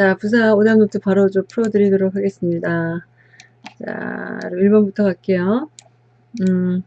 자, 부사 오답 노트 바로 좀 풀어드리도록 하겠습니다. 자, 1번부터 갈게요. 음,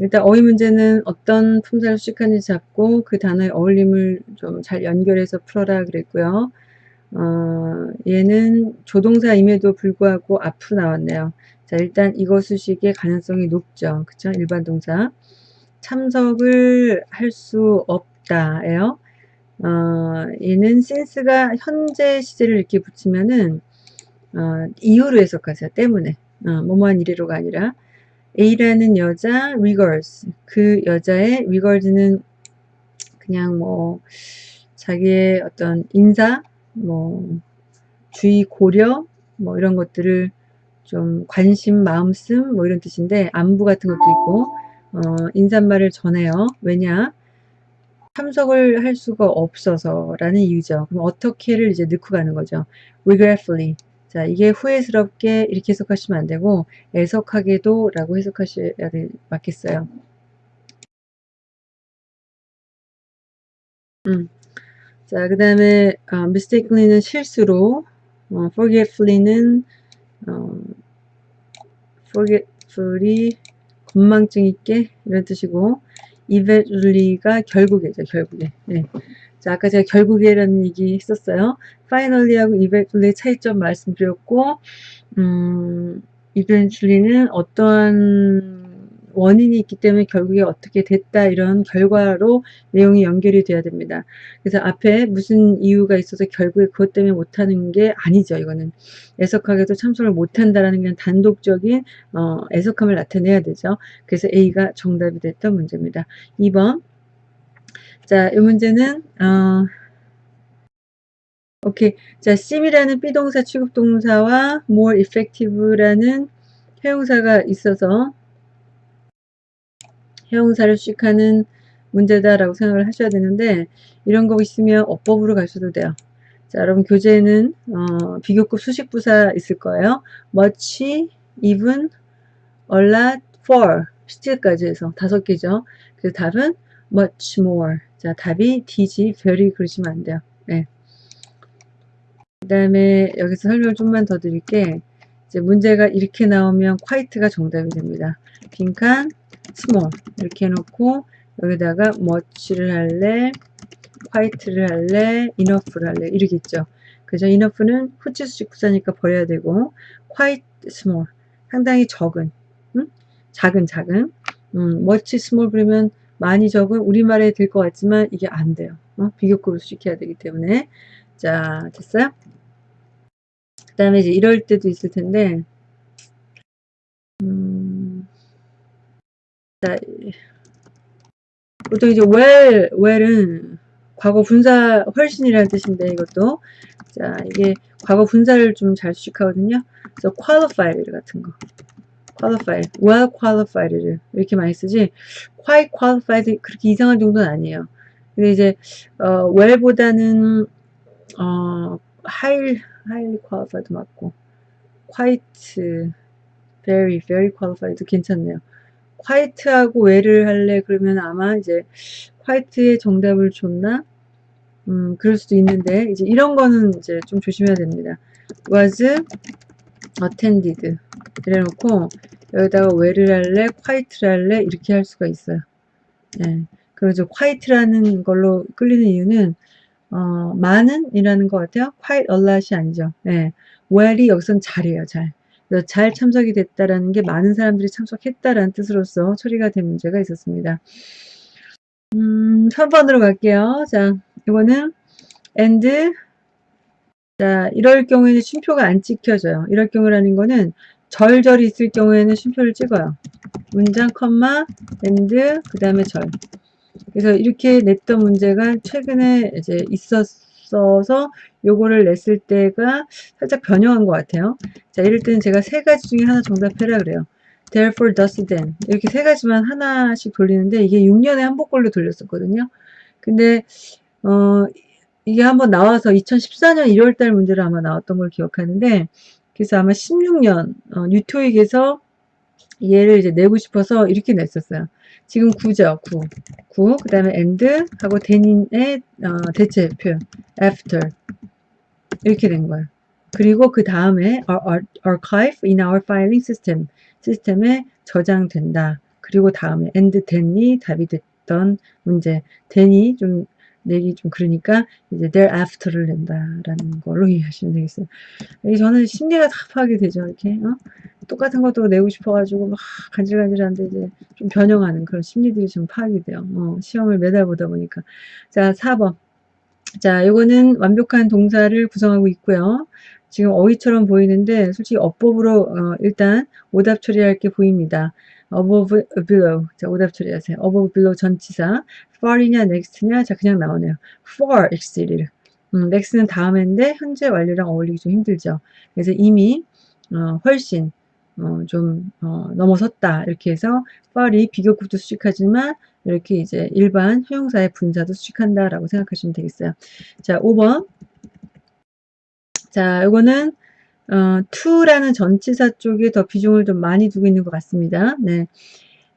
일단 어휘 문제는 어떤 품사를 수식하는지 잡고 그 단어의 어울림을 좀 잘 연결해서 풀어라 그랬고요. 어, 얘는 조동사임에도 불구하고 앞으로 나왔네요. 자, 일단 이거 수식의 가능성이 높죠. 그쵸? 일반 동사. 참석을 할 수 없다 예요. 어, 얘는 since가 현재 시제를 이렇게 붙이면은 어, 이유로 해석하세요. 때문에. 어, 뭐뭐한 이래로가 아니라 A라는 여자 regards 그 여자의 regards는 그냥 뭐 자기의 어떤 인사 뭐 주의 고려 뭐 이런 것들을 좀 관심 마음씀 뭐 이런 뜻인데 안부 같은 것도 있고 어, 인사말을 전해요. 왜냐 참석을 할 수가 없어서 라는 이유죠. 그럼 어떻게를 이제 넣고 가는 거죠. regretfully. 자, 이게 후회스럽게 이렇게 해석하시면 안 되고 애석하게도 라고 해석하셔야 맞겠어요. 음. 자, 그 다음에 어, mistakenly는 실수로 어, forgetfully는 어, forgetfully 건망증 있게 이런 뜻이고 eventually가 결국에죠, 결국에. 네. 자, 아까 제가 결국에라는 얘기 했었어요. finally하고 eventually 차이점 말씀드렸고, 음, eventually는 어떠한 원인이 있기 때문에 결국에 어떻게 됐다 이런 결과로 내용이 연결이 돼야 됩니다. 그래서 앞에 무슨 이유가 있어서 결국에 그것 때문에 못하는 게 아니죠. 이거는 애석하게도 참석을 못한다라는 게 단독적인 어, 애석함을 나타내야 되죠. 그래서 A가 정답이 됐던 문제입니다. 2번 자, 이 문제는 어, 오케이. 자, sim이라는 비동사 취급동사와 more effective라는 해용사가 있어서 해용사를 수식하는 문제다라고 생각을 하셔야 되는데 이런 거 있으면 어법으로 가셔도 돼요. 자, 여러분 교재에는 어, 비교급 수식부사 있을 거예요. much, even, a lot, for 시제까지 해서 다섯 개죠. 그래서 답은 much more. 자, 답이 D지, very 그러시면 안 돼요. 네. 그 다음에 여기서 설명을 좀만 더 드릴게. 이제 문제가 이렇게 나오면 quite가 정답이 됩니다. 빈칸, small 이렇게 해놓고 여기다가 much를 할래 quite를 할래 enough를 할래 이러겠죠. 그죠 enough는 후치수식 부사니까 버려야 되고 quite small 상당히 적은 음? 작은 작은. 음, much small 그러면 많이 적은 우리말에 될 것 같지만 이게 안 돼요. 어? 비교급을 수식해야 되기 때문에. 자 됐어요? 그 다음에 이제 이럴 때도 있을 텐데 자, 보통 이제 well, well은 과거 분사 훨씬이라는 뜻인데 이것도 자 이게 과거 분사를 좀 잘 수식하거든요. 그래서 qualified 같은 거 qualified, well qualified를 이렇게 많이 쓰지 quite qualified 그렇게 이상한 정도는 아니에요. 근데 이제 어, well보다는 어, high, highly qualified 맞고 quite, very, very qualified도 괜찮네요. 화이트하고 웨를 할래? 그러면 아마 이제 화이트의 정답을 줬나? 음 그럴 수도 있는데 이제 이런 거는 이제 좀 조심해야 됩니다. was attended. 이래 놓고 여기다가 웨를 할래? 화이트를 할래? 이렇게 할 수가 있어요. 네. 그래서 화이트라는 걸로 끌리는 이유는 어, 많은 이라는 것 같아요. quite a lot이 아니죠. 네. well이 여기선 잘해요 잘 잘 참석이 됐다라는 게 많은 사람들이 참석했다라는 뜻으로서 처리가 된 문제가 있었습니다. 음, 3번으로 갈게요. 자, 이거는 and 자, 이럴 경우에는 쉼표가 안 찍혀져요. 이럴 경우라는 거는 절절이 있을 경우에는 쉼표를 찍어요. 문장 컴마 and 그 다음에 절. 그래서 이렇게 냈던 문제가 최근에 이제 있었 있어서 요거를 냈을 때가 살짝 변형한 것 같아요. 자, 이럴 때는 제가 세 가지 중에 하나 정답해라 그래요. therefore, thus, then 이렇게 세 가지만 하나씩 돌리는데 이게 6년에 한 번꼴로 돌렸었거든요. 근데 어 이게 한번 나와서 2014년 1월달 문제로 아마 나왔던 걸 기억하는데 그래서 아마 16년 어, 뉴토익에서 얘를 이제 내고 싶어서 이렇게 냈었어요. 지금 9죠. 9. 9. 그 다음에 and 하고 then의 어, 대체 표현 after. 이렇게 된 거예요. 그리고 그 다음에 archive in our filing system 시스템에 저장된다. 그리고 다음에 and then이 답이 됐던 문제 then이 좀 내기 좀 그러니까 이제 thereafter를 낸다라는 걸로 이해하시면 되겠어요. 저는 심리가 다 파악이 되죠. 이렇게 어? 똑같은 것도 내고 싶어가지고 막 간질간질한데 이제 좀 변형하는 그런 심리들이 좀 파악이 돼요. 어, 시험을 매달 보다 보니까 자 4번 자 요거는 완벽한 동사를 구성하고 있고요. 지금 어휘처럼 보이는데 솔직히 어법으로 어, 일단 오답 처리할 게 보입니다. Above, below. 자, 오답 처리하세요. above, below 전치사. far이냐, next냐? 자, 그냥 나오네요. far exceeded. 음, next는 다음인데 현재 완료랑 어울리기 좀 힘들죠. 그래서 이미 어, 훨씬 어, 좀 어, 넘어섰다. 이렇게 해서 far이 비교급도 수식하지만 이렇게 이제 일반 형용사의 분사도 수식한다 라고 생각하시면 되겠어요. 자, 5번. 자, 이거는 어, to라는 전치사 쪽에 더 비중을 좀 많이 두고 있는 것 같습니다. 네.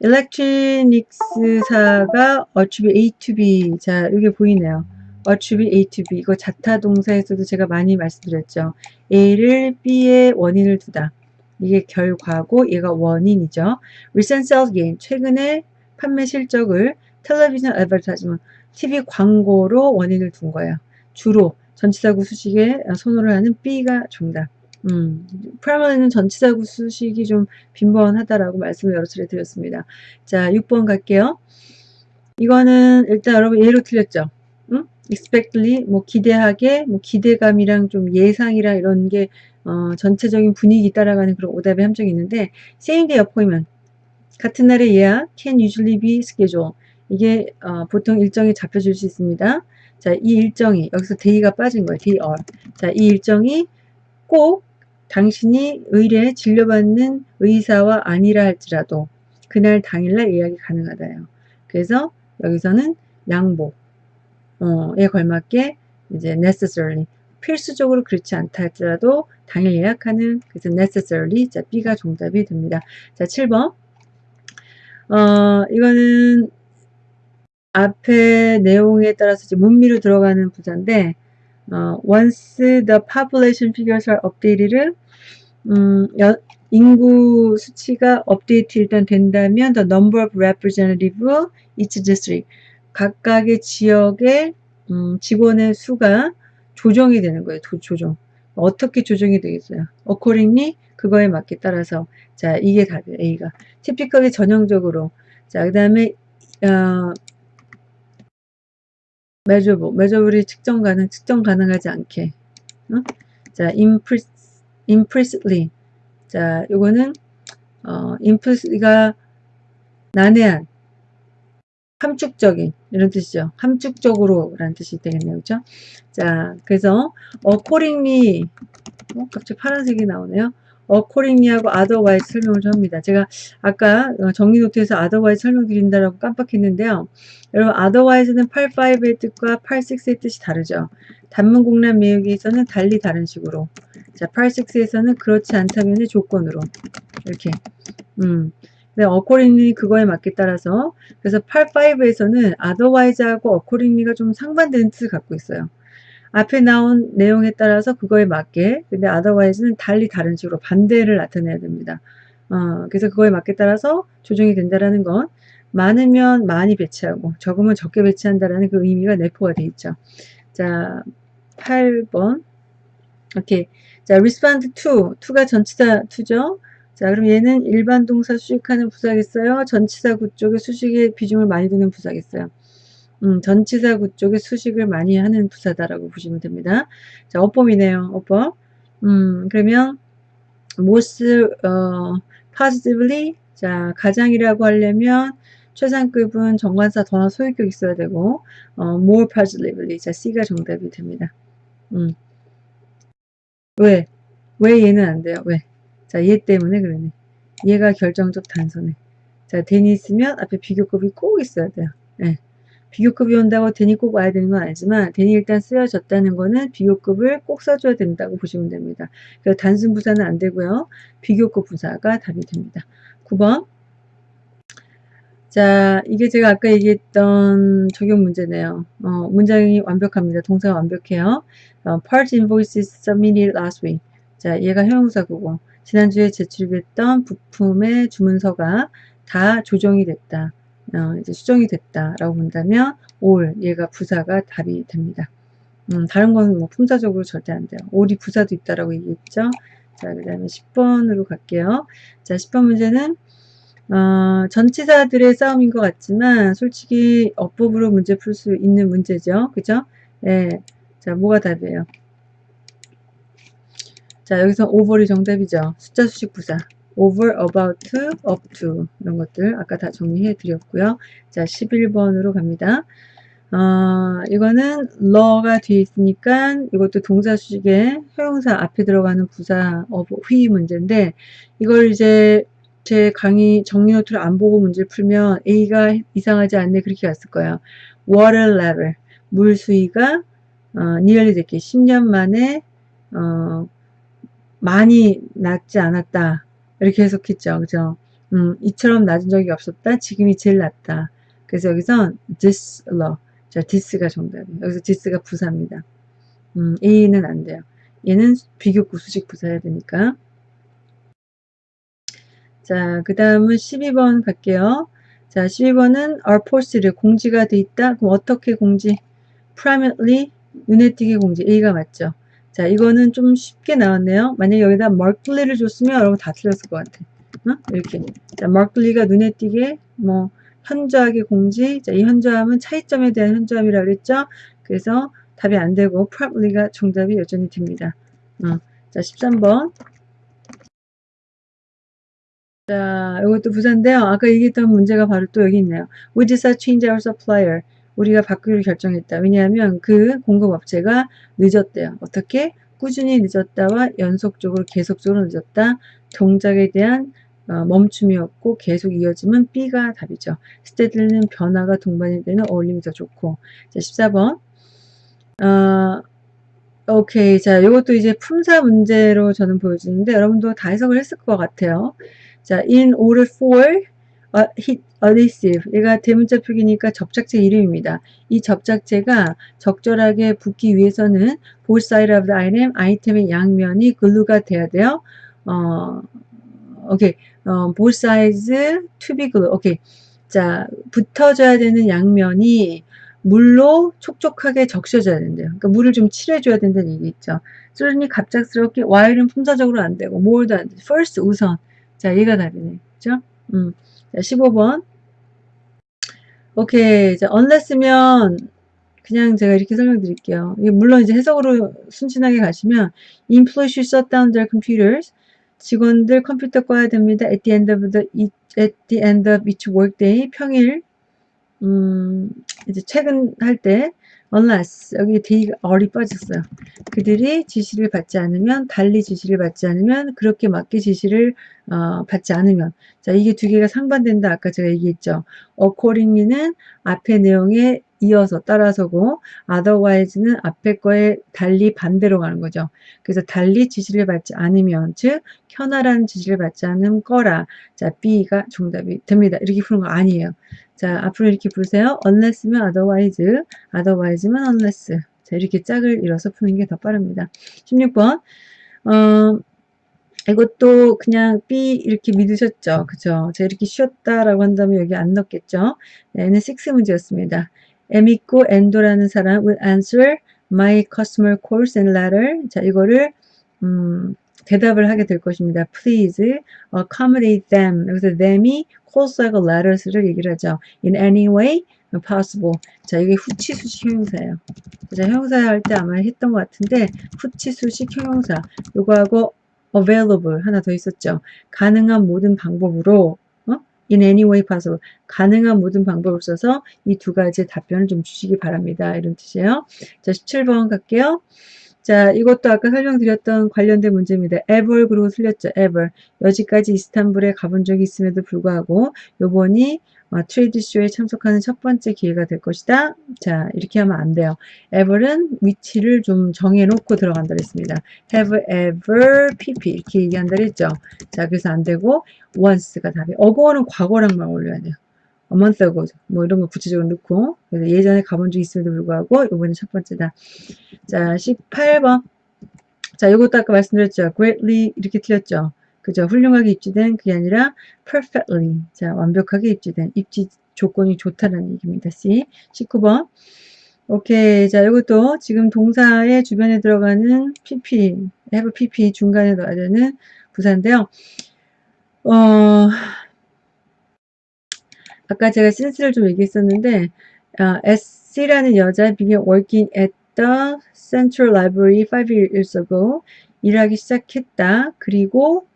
electronics사가 attribute A to B. 자, 이게 보이네요. attribute A to B. 이거 자타 동사에서도 제가 많이 말씀드렸죠. A를 B의 원인을 두다. 이게 결과고 얘가 원인이죠. recent sales gain. 최근에 판매 실적을 텔레비전 advertisement. TV 광고로 원인을 둔 거예요. 주로 전치사 구 수식에 선호를 하는 B가 정답. 음, 프라마는 전치사구 수식이 좀 빈번하다라고 말씀을 여러 차례 드렸습니다. 자, 6번 갈게요. 이거는 일단 여러분 예로 틀렸죠? 응? expectly, 뭐 기대하게, 뭐 기대감이랑 좀 예상이랑 이런 게 어, 전체적인 분위기 따라가는 그런 오답의 함정이 있는데 same day appointment 같은 날의 예약 can usually be scheduled 이게 어, 보통 일정이 잡혀줄 수 있습니다. 자, 이 일정이 여기서 day가 빠진 거예요. day or. 자, 이 일정이 꼭 당신이 의뢰 진료받는 의사와 아니라 할지라도 그날 당일날 예약이 가능하다요. 그래서 여기서는 양보에 걸맞게 이제 necessarily 필수적으로 그렇지 않다 할지라도 당일 예약하는 그래서 necessarily 자 B가 정답이 됩니다. 자 7번 어 이거는 앞에 내용에 따라서 문미로 들어가는 부자인데 어, once the population figures are updated 음, 여, 인구 수치가 업데이트 된다면 the number of representative each district 각각의 지역의 음, 직원의 수가 조정이 되는 거예요. 도, 조정. 어떻게 조정이 되겠어요? accordingly 그거에 맞게 따라서 자 이게 답이에요. A가 typically 전형적으로 자 그 다음에 어, measurable, measurable이 측정 가능, 측정 가능하지 않게 어? 자 implicitly. 자, 요거는 어, implicit가 난해한, 함축적인 이런 뜻이죠. 함축적으로 라는 뜻이 되겠네요. 그죠? 자, 그래서 accordingly 어, 갑자기 파란색이 나오네요. Accordingly하고 otherwise 설명을 좀 합니다. 제가 아까 정리 노트에서 otherwise 설명드린다라고 깜빡했는데요. 여러분 otherwise는 85의 뜻과 86의 뜻이 다르죠. 단문 공란 매우기에서는 달리 다른 식으로 자 86에서는 그렇지 않다면의 조건으로 이렇게 음. 네, accordingly 그거에 맞게 따라서 그래서 85에서는 otherwise하고 accordingly가 좀 상반되는 뜻을 갖고 있어요. 앞에 나온 내용에 따라서 그거에 맞게 근데 otherwise는 달리 다른 식으로 반대를 나타내야 됩니다. 어, 그래서 그거에 맞게 따라서 조정이 된다라는 건 많으면 많이 배치하고 적으면 적게 배치한다라는 그 의미가 내포가 돼 있죠. 자, 8번. 오케이. 자, respond to. to가 전치사 to죠. 자, 그럼 얘는 일반 동사 수식하는 부사겠어요? 전치사 구 쪽에 수식의 비중을 많이 두는 부사겠어요? 음, 전치사구 쪽에 수식을 많이 하는 부사다라고 보시면 됩니다. 자, 어법이네요. 어법. 음, 그러면 most 어, positively 자, 가장이라고 하려면 최상급은 정관사 더나 소유격 있어야 되고 어, more positively 자 C가 정답이 됩니다. 음. 왜? 왜 얘는 안 돼요? 왜? 자, 얘 때문에 그러네. 얘가 결정적 단서네. 자, 대니 있으면 앞에 비교급이 꼭 있어야 돼요. 네. 비교급이 온다고 대니 꼭 와야 되는 건 아니지만 대니 일단 쓰여졌다는 거는 비교급을 꼭 써줘야 된다고 보시면 됩니다. 그래서 단순 부사는 안 되고요. 비교급 부사가 답이 됩니다. 9번 자, 이게 제가 아까 얘기했던 적용 문제네요. 어, 문장이 완벽합니다. 동사가 완벽해요. 어, part invoices submitted last week. 자, 얘가 형용사구고 지난주에 제출됐던 부품의 주문서가 다 조정이 됐다. 어, 이제 수정이 됐다라고 본다면 all 얘가 부사가 답이 됩니다. 음, 다른 건뭐 품사적으로 절대 안 돼요. all이 부사도 있다라고 얘기했죠. 자, 그 다음에 10번으로 갈게요. 자, 10번 문제는 어, 전치사들의 싸움인 것 같지만 솔직히 어법으로 문제 풀 수 있는 문제죠. 그죠? 예. 자, 뭐가 답이에요? 자, 여기서 over이 정답이죠. 숫자 수식 부사. Over, about, up to 이런 것들 아까 다 정리해 드렸고요. 자, 11번으로 갑니다. 어, 이거는 law가 뒤에 있으니까 이것도 동사 수식에 형용사 앞에 들어가는 부사 of 휘 문제인데 이걸 이제 제 강의 정리 노트를 안 보고 문제를 풀면 A가 이상하지 않네 그렇게 갔을 거예요. water level 물 수위가 어, nearly 됐게 10년 만에 어, 많이 낮지 않았다 이렇게 해석했죠. 그죠? 음, 이처럼 낮은 적이 없었다. 지금이 제일 낮다. 그래서 여기선 this law 자 this가 정답이에요. 여기서 this가 부사입니다. 음, A는 안 돼요. 얘는 비교 구 수식 부사해야 되니까 자, 그 다음은 12번 갈게요. 자, 12번은 are post를 공지가 돼 있다. 그럼 어떻게 공지? prominently 눈에 띄게 공지. A가 맞죠. 자, 이거는 좀 쉽게 나왔네요. 만약 여기다 markedly를 줬으면 여러분 다 틀렸을 것 같아. 어? 이렇게. 자, markedly가 눈에 띄게 뭐 현저하게 공지. 자, 이 현저함은 차이점에 대한 현저함이라고 그랬죠. 그래서 답이 안 되고 probably가 정답이 여전히 됩니다. 어. 자, 13번. 자, 이것도 부사인데요. 아까 얘기했던 문제가 바로 또 여기 있네요. We decided to change our supplier. 우리가 바꾸기로 결정했다. 왜냐하면 그 공급업체가 늦었대요. 어떻게? 꾸준히 늦었다와 연속적으로 계속적으로 늦었다. 동작에 대한 어, 멈춤이었고 계속 이어지면 B가 답이죠. 스테들는 변화가 동반이 되는 어울림이 더 좋고. 자, 14번. 어, 오케이. 자, 이것도 이제 품사 문제로 저는 보여지는데 여러분도 다 해석을 했을 것 같아요. 자, in order for adhesive. 얘가 대문자 표기니까 접착제 이름입니다. 이 접착제가 적절하게 붙기 위해서는 both side of the item, 아이템의 양면이 글루가 돼야 돼요. 어, 오케이. 어, both sides to be glue. 오케이. 자, 붙어져야 되는 양면이 물로 촉촉하게 적셔져야 된대요. 그러니까 물을 좀 칠해줘야 된다는 얘기 있죠. 그러니 갑작스럽게 while은 품사적으로 안 되고 more도 안 돼. first 우선. 자, 얘가 답이네. 그죠? 음. 자, 15번. 오케이. 자, unless면 그냥 제가 이렇게 설명드릴게요. 물론 이제 해석으로 순진하게 가시면 employees should shut down their computers. 직원들 컴퓨터 꺼야 됩니다. at the end of the at the end of each workday 평일 음, 이제 퇴근할 때 unless 여기 D가 얼이 빠졌어요. 그들이 지시를 받지 않으면 달리 지시를 받지 않으면 그렇게 맞게 지시를 어, 받지 않으면 자 이게 두 개가 상반된다 아까 제가 얘기했죠. accordingly는 앞에 내용에 이어서 따라서고 otherwise는 앞에 거에 달리 반대로 가는 거죠. 그래서 달리 지시를 받지 않으면 즉 현아라는 지시를 받지 않은 거라 자 B가 정답이 됩니다. 이렇게 푸는 거 아니에요. 자 앞으로 이렇게 보세요. unless면 otherwise otherwise면 unless 자 이렇게 짝을 이뤄서 푸는 게 더 빠릅니다. 16번 어, 이것도 그냥 B 이렇게 믿으셨죠. 그죠? 제가 이렇게 쉬었다라고 한다면 여기 안 넣겠죠. 네, 얘는 6 문제였습니다. 있고 엔도라는 사람 will answer my customer calls and letter. 자, 이거를 음, 대답을 하게 될 것입니다. Please accommodate them. 여기서 them이 calls하고 letters를 얘기를 하죠. In any way possible. 자, 이게 후치수식 형용사예요. 자, 형용사 할 때 아마 했던 것 같은데 후치수식 형용사. 요거하고 available 하나 더 있었죠. 가능한 모든 방법으로 in any way possible. 가능한 모든 방법을 써서 이 두 가지 답변을 좀 주시기 바랍니다. 이런 뜻이에요. 자, 17번 갈게요. 자, 이것도 아까 설명드렸던 관련된 문제입니다. ever 그리고 틀렸죠. ever. 여지까지 이스탄불에 가본 적이 있음에도 불구하고 요번이 어, 트레이드쇼에 참석하는 첫 번째 기회가 될 것이다. 자, 이렇게 하면 안 돼요. ever은 위치를 좀 정해놓고 들어간다 그랬습니다. have ever pp 이렇게 얘기한다 그랬죠. 자, 그래서 안 되고 once가 답이 어고어는 과거랑만 올려야 돼요. A month ago 뭐 이런 거 구체적으로 넣고 예전에 가본 적 있음에도 불구하고 이번에 첫 번째다. 자 18번 자 이것도 아까 말씀드렸죠. greatly 이렇게 틀렸죠. 그죠? 훌륭하게 입지된 그게 아니라 perfectly 자 완벽하게 입지된 입지 조건이 좋다는 얘기입니다. C 19번 오케이 자 이것도 지금 동사의 주변에 들어가는 pp have pp 중간에 넣어야 되는 부사인데요. 어 아까 제가 센스를 좀 얘기했었는데 어, S라는 여자 began working at the Central Library 5 years ago 일하기 시작했다. 그리고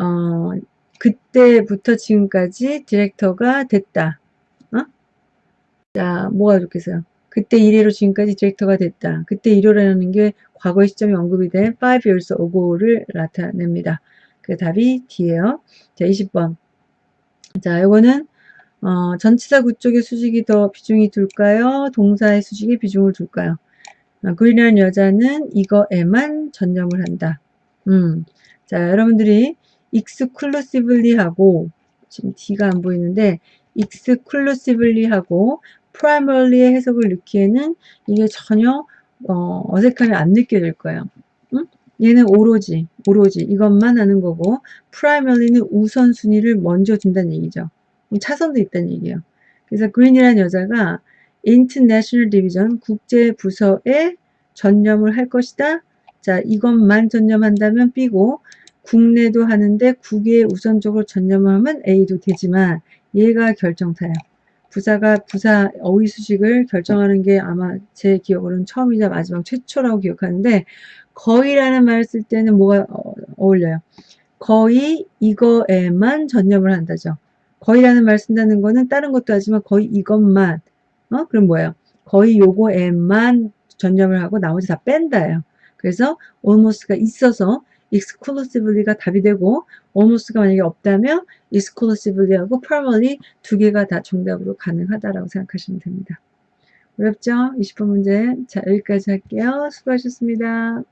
어, 그때부터 지금까지 디렉터가 됐다. 어? 자, 뭐가 좋겠어요? 그때 1회로 지금까지 디렉터가 됐다. 그때 1호라는 게 과거 시점이 언급이 된 5 years ago를 나타냅니다. 그 답이 D예요. 자, 20번. 자, 이거는 어, 전치사 구 쪽의 수직이 더 비중이 둘까요? 동사의 수직에 비중을 둘까요? 어, 그린이라는 여자는 이거에만 전념을 한다. 음. 자, 여러분들이 exclusively 하고 지금 D가 안 보이는데 exclusively 하고 primary의 해석을 넣기에는 이게 전혀 어, 어색함이 안 느껴질 거예요. 응? 얘는 오로지, 오로지 이것만 하는 거고 primary는 우선순위를 먼저 준다는 얘기죠. 차선도 있다는 얘기예요. 그래서 그린이라는 여자가 International Division 국제 부서에 전념을 할 것이다. 자, 이것만 전념한다면 B고 국내도 하는데 국외에 우선적으로 전념을 하면 A도 되지만 얘가 결정타예요. 부사가 부사 어휘 수식을 결정하는 게 아마 제 기억으로는 처음이자 마지막 최초라고 기억하는데 거의라는 말을 쓸 때는 뭐가 어, 어울려요. 거의 이거에만 전념을 한다죠. 거의라는 말 쓴다는 거는 다른 것도 하지만 거의 이것만 어 그럼 뭐예요? 거의 요거에만 전념을 하고 나머지 다 뺀다예요. 그래서 almost가 있어서 exclusively가 답이 되고 almost가 만약에 없다면 exclusively하고 primarily 두 개가 다 정답으로 가능하다라고 생각하시면 됩니다. 어렵죠? 20번 문제. 자, 여기까지 할게요. 수고하셨습니다.